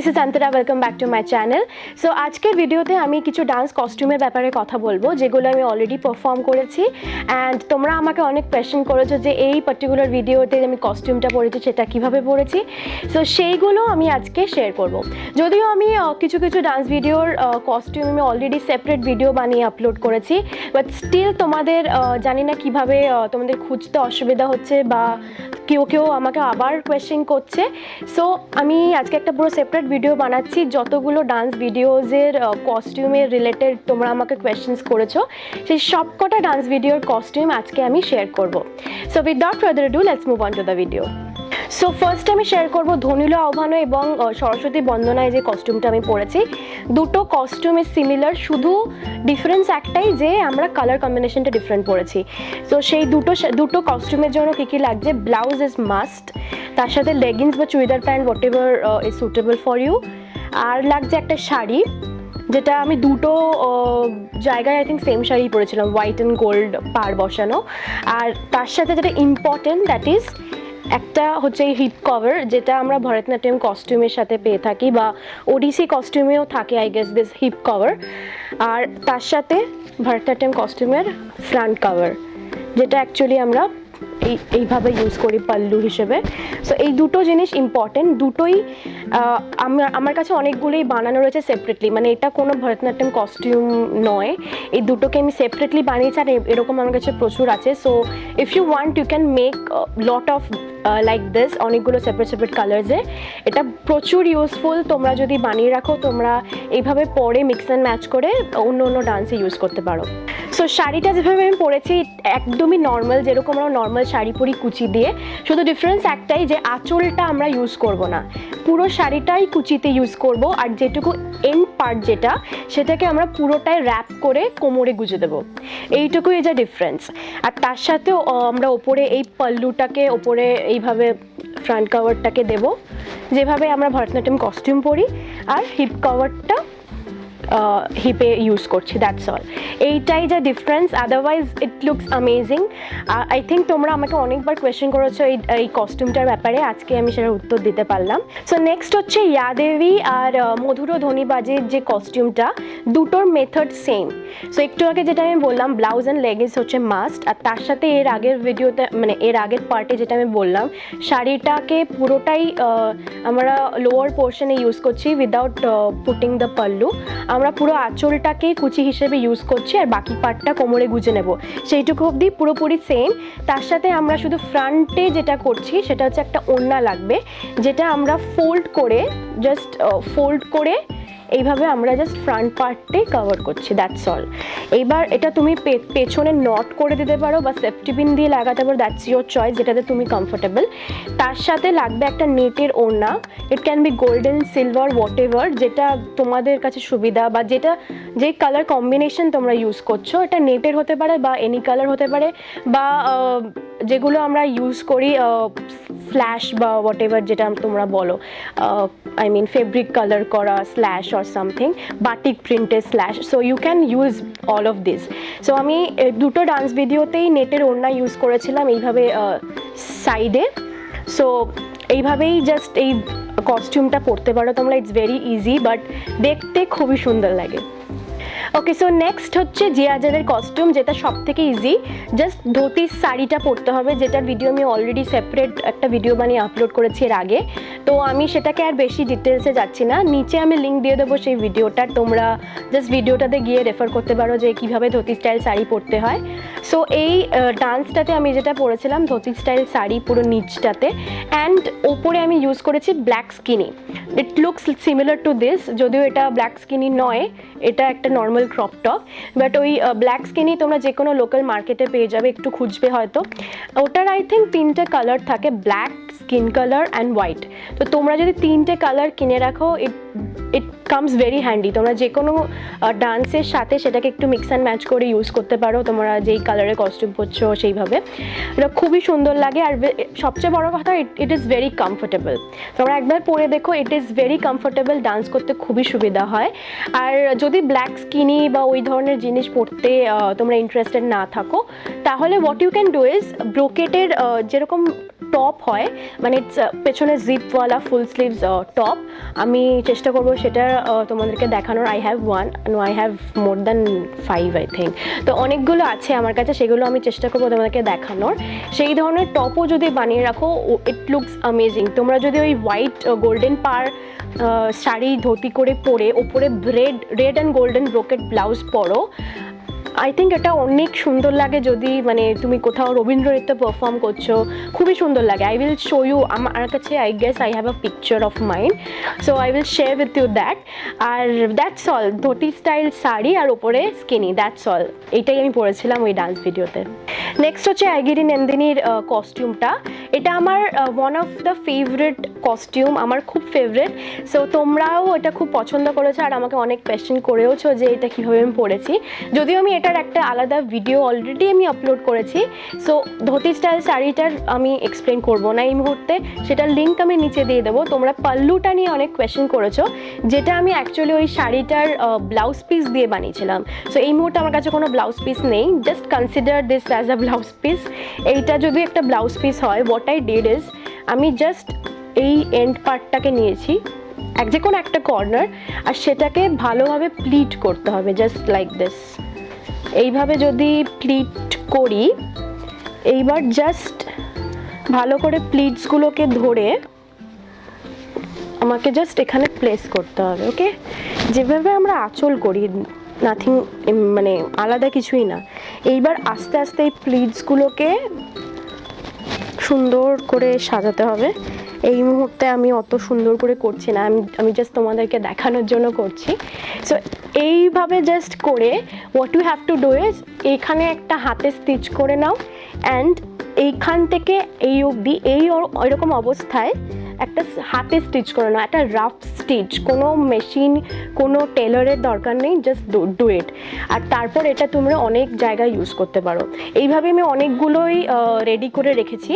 This is Antara welcome back to my channel so আজকের ভিডিওতে আমি কিছু ডান্স কস্টিউমের ব্যাপারে কথা বলব, যেগুলো আমি অলরেডি পারফর্ম করেছি। অ্যান্ড তোমরা আমাকে অনেক কোয়েশ্চেন করেছ যে এই পার্টিকুলার ভিডিওতে আমি কস্টিউমটা পরেছি, সেটা কীভাবে পরেছি? সো সেইগুলো আমি আজকে শেয়ার করব। যদিও আমি কিছু কিছু ডান্স ভিডিওর কস্টিউম আমি অলরেডি সেপারেট ভিডিও বানিয়ে আপলোড করেছি বাট স্টিল তোমাদের জানি না কীভাবে তোমাদের খুঁজতে অসুবিধা হচ্ছে বা কেউ কেউ আমাকে আবার কোয়েশ্চেন করছে। সো আমি আজকে একটা পুরো সেপারেট ভিডিও বানাচ্ছি। যতগুলো ডান্স ভিডিওজের কস্টিউমের রিলেটেড তোমরা আমাকে কোয়েশ্চেন্স করেছ, সেই সবকটা ডান্স ভিডিওর কস্টিউম আজকে আমি শেয়ার করব। So without further ado let's move on to the video so first আমি শেয়ার করব ধনিল আহ্বানো এবং সরস্বতী বন্দনায় যে কস্টিউমটা আমি পরেছি। দুটো কস্টিউমে সিমিলার শুধু ডিফারেন্স একটাই যে আমরা কালার কম্বিনেশনটা ডিফারেন্ট পরেছি। তো সেই দুটো দুটো কস্টিউমের জন্য কী কী লাগছে? ব্লাউজ ইজ মাস্ট তার সাথে লেগিংস বা churidar pant whatever is suitable for you আর লাগছে একটা শাড়ি, যেটা আমি দুটো জায়গায় আই থিঙ্ক সেম শাড়ি পরেছিলাম হোয়াইট অ্যান্ড গোল্ড পার বসানো। আর তার সাথে যেটা ইম্পর্টেন্ট দ্যাট ইজ একটা হচ্ছে এই হিপ কভার যেটা আমরা ভরতনাট্যম কস্টিউমের সাথে পেয়ে থাকি বা ওডিসি কস্টিউমেও থাকে I guess this hip cover আর তার সাথে ভরতনাট্যম কস্টিউমের ফ্রন্ট কভার যেটা অ্যাকচুয়ালি আমরা এই, এইভাবে ইউজ করি পাল্লু হিসেবে। সো এই দুটো জিনিস ইম্পর্টেন্ট দুটোই আমার আমার কাছে অনেকগুলোই বানানো রয়েছে সেপারেটলি মানে এটা কোনো ভরতনাট্যম কস্টিউম নয়। এই দুটোকে আমি সেপারেটলি বানিয়েছি আর এরকম আমার কাছে প্রচুর আছে। So if you want you can make lot of like this অনেকগুলো সেপারেট সেপারেট কালার্সে এটা প্রচুর ইউজফুল তোমরা যদি বানিয়ে রাখো, তোমরা এইভাবে পরে মিক্স অ্যান্ড ম্যাচ করে অন্য অন্য ডান্সে ইউজ করতে পারো। সো শাড়িটা যেভাবে আমি পরেছি, একদমই নর্মাল যেরকম আমরা নর্মাল শাড়ি পরি কুচি দিয়ে। শুধু ডিফারেন্স একটাই যে আঁচলটা আমরা ইউজ করব না। পুরো শাড়িটাই কুচিতে ইউজ করব, আর যেটুকু এন্ড পার্ট যেটা, সেটাকে আমরা পুরোটাই র্যাপ করে কোমরে গুজে দেবো। এইটুকুই যা ডিফারেন্স আর তার সাথেও আমরা ওপরে এই পাল্লুটাকে, ওপরে এইভাবে ফ্রন্ট কাভারটাকে দেব। যেভাবে আমরা ভরতনাট্যম কস্টিউম পরি আর হিপ কভারটা হিপে ইউজ করছি দ্যাটস অল এইটাই যা difference otherwise it looks amazing I think তোমরা আমাকে অনেকবার কোয়েশ্চেন করেছ এই এই কস্টিউমটার ব্যাপারে, আজকে আমি সেটার উত্তর দিতে পারলাম। সো নেক্সট হচ্ছে ইয়াদেবী আর মধুর ধনীবাজের যে কস্টিউমটা দুটোর মেথড সেম সো একটু আগে যেটা আমি বললাম ব্লাউজ অ্যান্ড লেগিংস হচ্ছে মাস্ট আর তার সাথে এর আগের ভিডিওতে মানে এর আগের পার্টে যেটা আমি বললাম, শাড়িটাকে পুরোটাই আমরা লোয়ার পোর্শনে ইউজ করছি উইদাউট পুটিং দ্য পাল্লু আমরা পুরো আঁচলটাকে কুচি হিসেবে ইউজ করছি আর বাকি পার্টটা কোমরে গুজে নেব। সেইটুকু অবধি পুরোপুরি সেম তার সাথে আমরা শুধু ফ্রন্টে যেটা করছি, সেটা হচ্ছে একটা ওড়না লাগবে, যেটা আমরা ফোল্ড করে জাস্ট ফোল্ড করে এইভাবে আমরা জাস্ট ফ্রন্ট পার্টটাই কভার করছি দ্যাটস অল এইবার এটা তুমি পেছনে নট করে দিতে পারো বা সেফটি পিন দিয়ে লাগাতে পারো দ্যাটস ইয়োর চয়েস যেটাতে তুমি কমফোর্টেবল তার সাথে লাগবে একটা নেটের ওড়না it can be golden silver whatever যেটা তোমাদের কাছে সুবিধা বা যেটা, যে কালার কম্বিনেশন তোমরা ইউজ করছ, এটা নেটের হতে পারে বা এনি কালার হতে পারে বা যেগুলো আমরা ইউজ করি ফ্ল্যাশ বা হোয়াট এভার যেটা তোমরা বলো আই মিন ফেব্রিক কালার করা স্ল্যাশ অর সামথিং বাটিক প্রিন্টের slash so you can use all of this so আমি দুটো ডান্স ভিডিওতেই নেটের ওড়না ইউজ করেছিলাম এইভাবে সাইডে সো এইভাবেই জাস্ট এই কস্টিউমটা পরতে পারো তোমরা। ইটস ভেরি ইজি বাট দেখতে খুবই সুন্দর লাগে। ওকে সো নেক্সট হচ্ছে জিয়াজারের কস্টিউম যেটা সব থেকে ইজি জাস্ট ধুতির শাড়িটা পরতে হবে, যেটার ভিডিও আমি অলরেডি সেপারেট একটা ভিডিও বানিয়ে আপলোড করেছি এর আগে। তো আমি সেটাকে আর বেশি ডিটেলসে যাচ্ছি না। নিচে আমি লিঙ্ক দিয়ে দেবো সেই ভিডিওটার তোমরা জাস্ট ভিডিওটাতে গিয়ে রেফার করতে পারো যে কীভাবে ধুতি স্টাইল শাড়ি পরতে হয়। সো এই ডান্সটাতে আমি যেটা পরেছিলাম, ধুতি স্টাইল শাড়ি পুরো নিচটাতে। অ্যান্ড ওপরে আমি ইউজ করেছি black skinny it looks similar to this যদিও এটা ব্ল্যাক স্কিনি নয়, এটা একটা নর্মাল ক্রপ টপ বাট ওই ব্ল্যাক স্কিনই তোমরা যে কোনো লোকাল মার্কেটে পেয়ে যাবে, একটু খুঁজবে হয়তো। ওটার আই থিঙ্ক তিনটে কালার থাকে black skin colour and white তো তোমরা যদি তিনটে কালার কিনে রাখো it it comes very handy তোমরা যে কোনো ডান্সের সাথে সেটাকে একটু মিক্স অ্যান্ড ম্যাচ করে ইউজ করতে পারো। তোমরা যেই কালারের কস্টিউম পরছো সেইভাবে। এটা খুবই সুন্দর লাগে আর সবচেয়ে বড় কথা ইট ইজ ভেরি কমফোর্টেবল তোমরা একবার পরে দেখো it is very comfortable dance করতে খুবই সুবিধা হয়। আর যদি ব্ল্যাক স্কিনি বা ওই ধরনের জিনিস পরতে তোমরা ইন্টারেস্টেড না থাকো তাহলে what you can do is ব্রোকেটের যেরকম টপ হয় মানে আহ, পেছনে জিপওয়ালা ফুল স্লিভস টপ আমি চেষ্টা করব সেটা তোমাদেরকে দেখানোর। I have one no I have more than five I think তো অনেকগুলো আছে আমার কাছে, সেগুলো আমি চেষ্টা করব তোমাদেরকে দেখানোর। সেই ধরনের টপও যদি বানিয়ে রাখো ইট লুকস অ্যামেজিং তোমরা যদি ওই হোয়াইট গোল্ডেন পার শাড়ি ধুতি করে পরে, ওপরে red red and golden brocade blouse পরো আই থিঙ্ক এটা অনেক সুন্দর লাগে যদি মানে তুমি কোথাও রবীন্দ্র নৃত্য পারফর্ম করছ, খুবই সুন্দর লাগে। আই উইল শো ইউ আমার কাছে I guess I have a picture of mind so I will share with you that R that's all dhoti style sari আর ওপরে স্কিনি দ্যাটস অল এইটাই আমি পরেছিলাম ওই ডান্স ভিডিওতে নেক্সট হচ্ছে অ্যাগিরি নন্দিনীর কস্টিউমটা এটা আমার one of the favourite costume আমার খুব ফেভারিট সো তোমরাও এটা খুব পছন্দ করেছ আর আমাকে অনেক কোয়েশ্চেন করেওছো যে এটা কীভাবে আমি পড়েছি। যদিও আমি এটার একটা আলাদা ভিডিও অলরেডি আমি আপলোড করেছি। সো ধোতি স্টাইল শাড়িটার আমি এক্সপ্লেন করব না এই মুহূর্তে। সেটার লিঙ্ক আমি নিচে দিয়ে দেবো। তোমরা পাল্লুটা নিয়ে অনেক কোয়েশ্চেন করেছ। যেটা আমি অ্যাকচুয়ালি ওই শাড়িটার ব্লাউজ পিস দিয়ে বানিয়েছিলাম। সো এই মুহূর্তে আমার কাছে কোনো ব্লাউজ পিস নেই। Just consider this as a blouse piece এইটা যদি একটা ব্লাউজ পিস হয় হোয়াট আই ডিড ইজ আমি জাস্ট এই এন্ড পার্টটাকে নিয়েছি। এক যে কোনো একটা কর্নার আর সেটাকে ভালোভাবে প্লিট করতে হবে জাস্ট লাইক দিস এইভাবে যদি প্লিট করি, এইবার জাস্ট ভালো করে প্লিটসগুলোকে ধরে আমাকে জাস্ট এখানে প্লেস করতে হবে ওকে যেভাবে আমরা আঁচল করি নাথিং মানে আলাদা কিছুই না। এইবার আস্তে আস্তে এই প্লিটসগুলোকে সুন্দর করে সাজাতে হবে। এই মুহূর্তে আমি অত সুন্দর করে করছি না, আমি আমি জাস্ট তোমাদেরকে দেখানোর জন্য করছি। সো এইভাবে জাস্ট করে what you have to do is এইখানে একটা হাতে স্টিচ করে নাও অ্যান্ড এইখান থেকে এই অবধি, এই ওইরকম অবস্থায় একটা হাতে স্টিচ করে নাও, একটা রাফ স্টিচ কোনো মেশিন কোনো টেলারের দরকার নেই জাস্ট ডু ইট আর তারপর এটা তোমরা অনেক জায়গায় ইউজ করতে পারো। এইভাবে আমি অনেকগুলোই রেডি করে রেখেছি।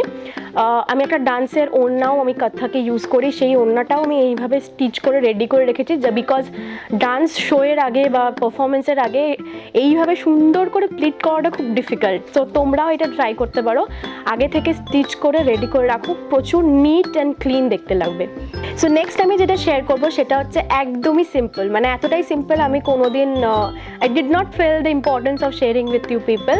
আমি একটা ডান্সের ওড়নাও আমি কথাকে ইউজ করি, সেই ওড়নাটাও আমি এইভাবে স্টিচ করে রেডি করে রেখেছি, যা বিকজ ডান্স শোয়ের আগে বা পারফরমেন্সের আগে এইভাবে সুন্দর করে প্লিট করাটা খুব ডিফিকাল্ট তো তোমরাও এটা ট্রাই করতে পারো। আগে থেকে স্টিচ করে রেডি করে রাখো, প্রচুর নিট অ্যান্ড ক্লিন দেখতে লাগবে। সো নেক্সট আমি যেটা শেয়ার করব সেটা হচ্ছে একদমই সিম্পল মানে এতটাই সিম্পল আমি কোনোদিন I did not feel the importance of sharing with you people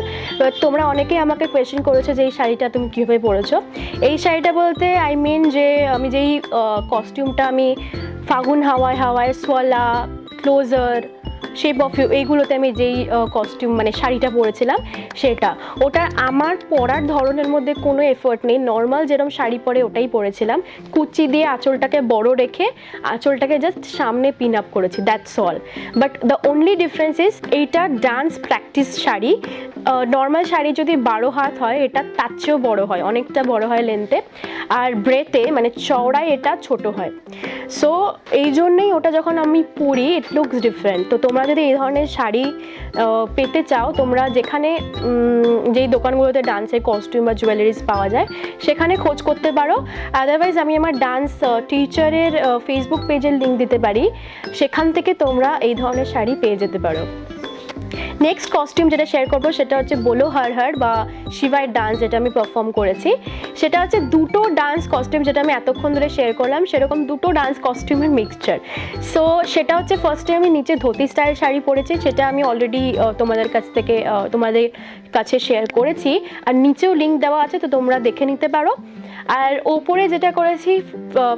তোমরা অনেকেই আমাকে কোয়েশ্চেন করেছ যে এই শাড়িটা তুমি কীভাবে পরেছো। এই শাড়িটা বলতে আই মিন যে আমি যেই কস্টিউমটা আমি ফাগুন হাওয়ায় হাওয়ায়, সোয়ালা ক্লোজার শেপ অফ ইউ এইগুলোতে আমি যেই কস্টিউম মানে শাড়িটা পরেছিলাম, সেটা। ওটা আমার পরার ধরনের মধ্যে কোনো এফোর্ট নেই। নর্মাল যেরকম শাড়ি পরে ওটাই পরেছিলাম। কুচি দিয়ে আঁচলটাকে বড় রেখে আঁচলটাকে জাস্ট সামনে পিন আপ করেছি that's all but the only difference is এইটা dance practice sari. Normal sari যদি বারো হাত হয়, এটা তার চেয়েও বড় হয়, অনেকটা বড় হয় লেন্থে আর ব্রেতে মানে চওড়ায় এটা ছোট হয়। সো এই জন্যেই ওটা যখন আমি পরি ইট লুকস ডিফারেন্ট তো তোমরা যদি এই ধরনের শাড়ি পেতে চাও, তোমরা যেখানে যেই দোকানগুলোতে ডান্সের কস্টিউম বা জুয়েলারিজ পাওয়া যায়, সেখানে খোঁজ করতে পারো। আদারওয়াইজ আমি আমার ডান্স টিচারের ফেসবুক পেজের লিঙ্ক দিতে পারি। সেখান থেকে তোমরা এই ধরনের শাড়ি পেয়ে যেতে পারো। নেক্সট কস্টিউম যেটা শেয়ার করব সেটা হচ্ছে বোলো হার হার বা শিবাই ডান্স যেটা আমি পারফর্ম করেছি। সেটা হচ্ছে দুটো ডান্স কস্টিউম যেটা আমি এতক্ষণ ধরে শেয়ার করলাম, সেরকম দুটো ডান্স কস্টিউমের মিক্সচার সো সেটা হচ্ছে ফার্স্টে আমি নিচে ধুতি স্টাইল শাড়ি পরেছি, সেটা আমি অলরেডি তোমাদের কাছ থেকে তোমাদের কাছে শেয়ার করেছি। আর নিচেও লিঙ্ক দেওয়া আছে, তো তোমরা দেখে নিতে পারো। আর ওপরে যেটা করেছি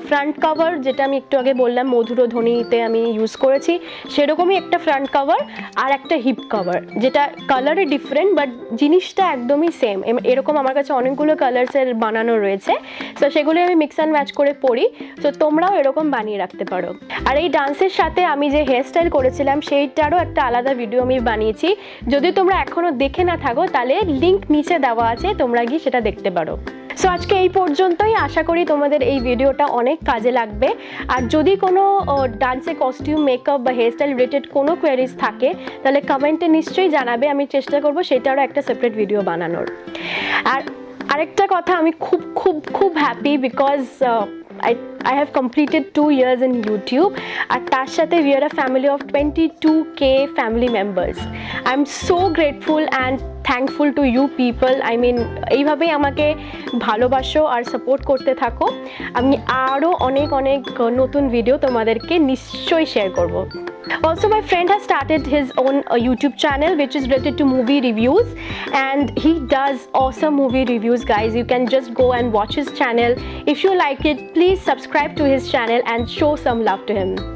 ফ্রন্ট কভার যেটা আমি একটু আগে বললাম, মধুর ধ্বনিতে আমি ইউজ করেছি, সেরকমই একটা ফ্রন্ট কভার আর একটা হিপ কভার যেটা কালারে ডিফারেন্ট বাট জিনিসটা একদমই সেম এরকম আমার কাছে অনেকগুলো কালার্সের বানানো রয়েছে তো সেগুলো আমি মিক্স অ্যান্ড ম্যাচ করে পরি তো তোমরাও এরকম বানিয়ে রাখতে পারো। আর এই ডান্সের সাথে আমি যে হেয়ার স্টাইল করেছিলাম, সেইটারও একটা আলাদা ভিডিও আমি বানিয়েছি। যদি তোমরা এখনও দেখে না থাকো, তাহলে লিঙ্ক নিচে দেওয়া আছে, তোমরা গিয়ে সেটা দেখতে পারো। সো আজকে এই পর্যন্তই। আশা করি তোমাদের এই ভিডিওটা অনেক কাজে লাগবে। আর যদি কোনো ডান্সের কস্টিউম মেকআপ বা হেয়ারস্টাইল রিলেটেড কোনো কোয়ারিজ থাকে, তাহলে কমেন্টে নিশ্চয়ই জানাবে। আমি চেষ্টা করব সেটারও একটা সেপারেট ভিডিও বানানোর। আর আরেকটা কথা, আমি খুব খুব খুব happy because I I have completed two years in YouTube আর তার সাথে we are a family of twenty two K family members I am so grateful and thankful to you people I mean এইভাবেই আমাকে ভালোবাসো আর support করতে থাকো আমি আরও অনেক অনেক নতুন ভিডিও তোমাদেরকে নিশ্চয়ই শেয়ার করব Also, my friend has started his own uh, YouTube channel which is related to movie reviews, and he does awesome movie reviews, guys. You can just go and watch his channel. If you like it, please subscribe to his channel and show some love to him.